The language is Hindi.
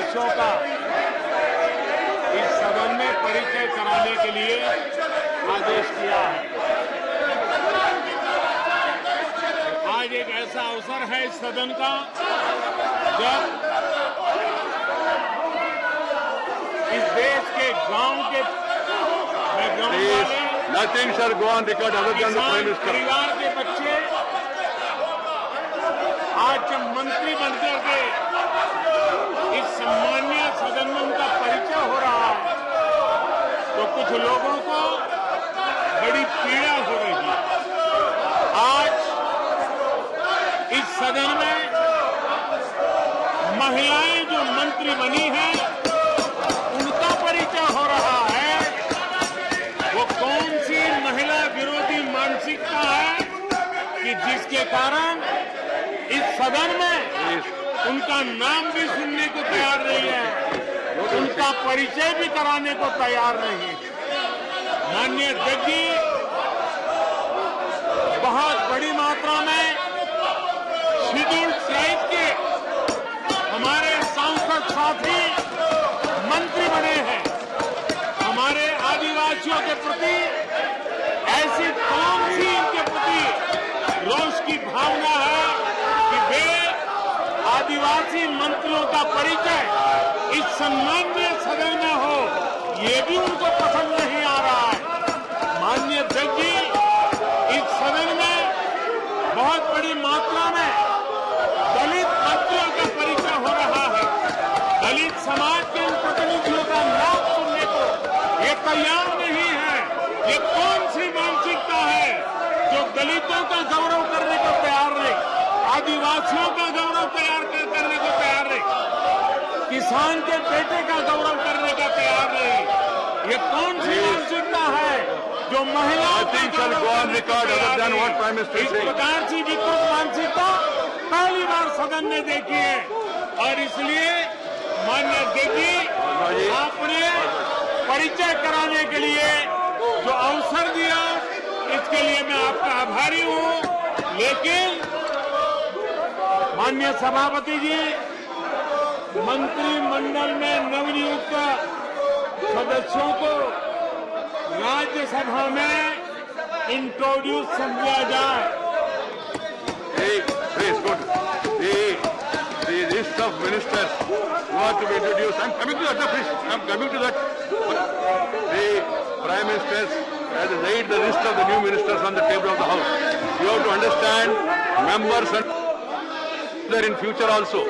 सदस्यों का इस सदन में परिचय कराने के लिए आदेश किया है आज एक ऐसा अवसर है इस सदन का जब इस देश के गाँव के Prime किसान Minister. परिवार के बच्चे आज जब मंत्री बनकर के इस सम्मान्य सदन में उनका परिचय हो रहा है तो कुछ लोगों को बड़ी पीड़ा हो रही है। आज इस सदन में महिलाएँ जो मंत्री बनी हैं उनका परिचय हो रहा है। वो कौन सी महिला विरोधी मानसिकता है कि जिसके कारण इस सदन में उनका नाम भी सुनने को तैयार नहीं है? उनका परिचय भी कराने को तैयार नहीं माननीय अध्यक्ष जी बहुत बड़ी मात्रा में शेड्यूल्ड ट्राइब के हमारे सांसद साथी मंत्री बने हैं। हमारे आदिवासियों के प्रति, ऐसी कौन सी इनके प्रति रोष की भावना है कि वे आदिवासी मंत्रियों का परिचय इस सम्मान्य सदन में हो ये भी उनको पसंद नहीं आ रहा है। माननीय अध्यक्ष जी इस सदन में बहुत बड़ी मात्रा में दलित मंत्रियों का परिचय हो रहा है। दलित समाज के इन प्रतिनिधियों का नाम सुनने को ये तैयार नहीं है। ये कौन सी मानसिकता है जो दलितों का गौरव करने को तैयार नहीं? आदिवासियों का गौरव तैयार कर, करने को तैयार नहीं किसान के बेटे का गौरव करने का तैयार नहीं। ये कौन सी मानसिकता है जो is इस प्रकार की विकृत मानसिकता पहली बार सदन ने देखी है। और इसलिए मान्य देखी आपने परिचय कराने के लिए जो अवसर दिया इसके लिए मैं आपका आभारी हूँ। लेकिन माननीय सभापति जी मंत्रिमंडल में नवनियुक्त सदस्यों को राज्यसभा में इंट्रोड्यूस समझा जाए the list of ministers who are to be introduced, I'm coming to that, please, I'm coming to that. The Prime Minister has laid the list of the new ministers on the table of the House. You have to understand, members and there in future also.